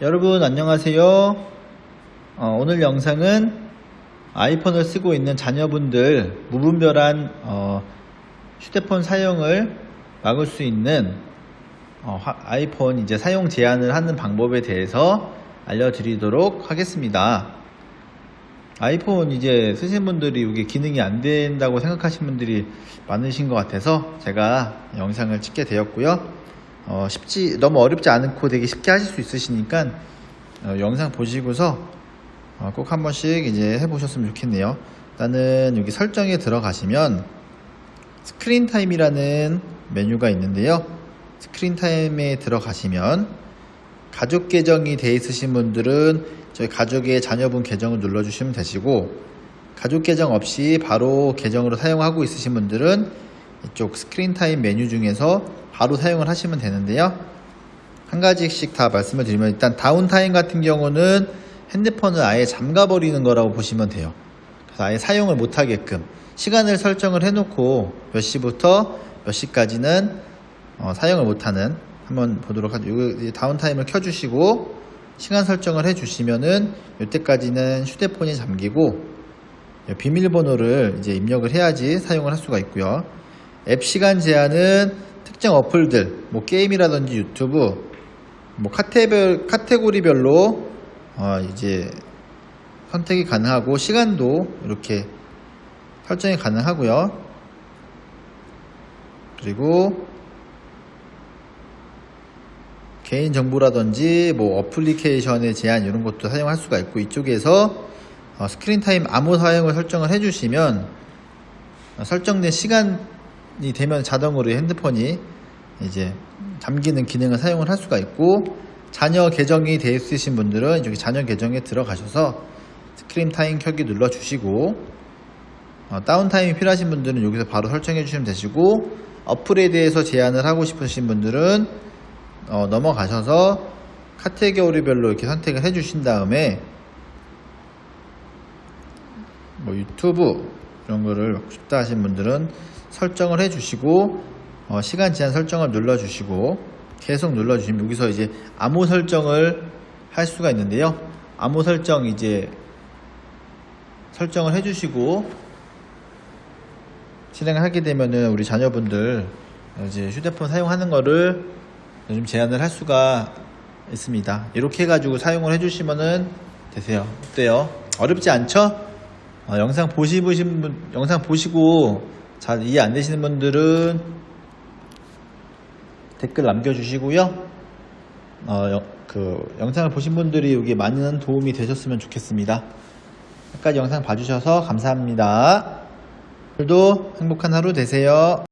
여러분 안녕하세요. 어, 오늘 영상은 아이폰을 쓰고 있는 자녀분들 무분별한 어, 휴대폰 사용을 막을 수 있는 어, 화- 아이폰 이제 사용 제한을 하는 방법에 대해서 알려드리도록 하겠습니다. 아이폰 이제 쓰신 분들이 이게 기능이 안 된다고 생각하시는 분들이 많으신 것 같아서 제가 영상을 찍게 되었고요. 어, 쉽지 너무 어렵지 않고 되게 쉽게 하실 수 있으시니까 어, 영상 보시고서 어, 꼭 한 번씩 이제 해보셨으면 좋겠네요. 일단은 여기 설정에 들어가시면 Screen Time이라는 메뉴가 있는데요. Screen Time에 들어가시면 가족 계정이 돼 있으신 분들은 저희 가족의 자녀분 계정을 눌러주시면 되시고 가족 계정 없이 바로 계정으로 사용하고 있으신 분들은 이쪽 Screen Time 메뉴 중에서 바로 사용을 하시면 되는데요. 한 가지씩 다 말씀을 드리면 일단 downtime 같은 경우는 핸드폰을 아예 잠가버리는 거라고 보시면 돼요. 아예 사용을 못하게끔 시간을 설정을 해놓고 몇 시부터 몇 시까지는 어, 사용을 못하는 한번 보도록 하죠. 요 downtime을 켜주시고 시간 설정을 해주시면은 이때까지는 휴대폰이 잠기고 예, 비밀번호를 이제 입력을 해야지 사용을 할 수가 있고요. 앱 시간 제한은 특정 어플들, 뭐 게임이라든지 유튜브, 뭐 카테별, 카테고리별로 어, 이제 선택이 가능하고 시간도 이렇게 설정이 가능하고요. 그리고 개인 정보라든지 뭐 어플리케이션의 제한 이런 것도 사용할 수가 있고 이쪽에서 어, screen time 암호 사용을 설정을 해주시면 어, 설정된 시간 이 되면 자동으로 핸드폰이 이제 잠기는 기능을 사용을 할 수가 있고 자녀 계정이 되어 있으신 분들은 여기 자녀 계정에 들어가셔서 screen time 켜기 눌러 주시고 어, downtime이 필요하신 분들은 여기서 바로 설정해 주시면 되시고 어플에 대해서 제한을 하고 싶으신 분들은 어, 넘어가셔서 카테고리별로 이렇게 선택을 해 주신 다음에 뭐 유튜브 이런 거를 받고 싶다 하신 분들은 설정을 해 주시고 어, 시간 제한 설정을 눌러 주시고 계속 눌러 주시면 여기서 이제 암호 설정을 할 수가 있는데요 암호 설정 이제 설정을 해 주시고 실행을 하게 되면은 우리 자녀분들 이제 휴대폰 사용하는 거를 좀 제한을 할 수가 있습니다. 이렇게 해가지고 사용을 해주시면은 되세요. 어때요? 어렵지 않죠? 어, 영상 보시신 분, 영상 보시고 잘 이해 안 되시는 분들은 댓글 남겨주시고요. 어, 여- 그 영상을 보신 분들이 여기 많은 도움이 되셨으면 좋겠습니다. 끝까지 영상 봐주셔서 감사합니다. 오늘도 행복한 하루 되세요.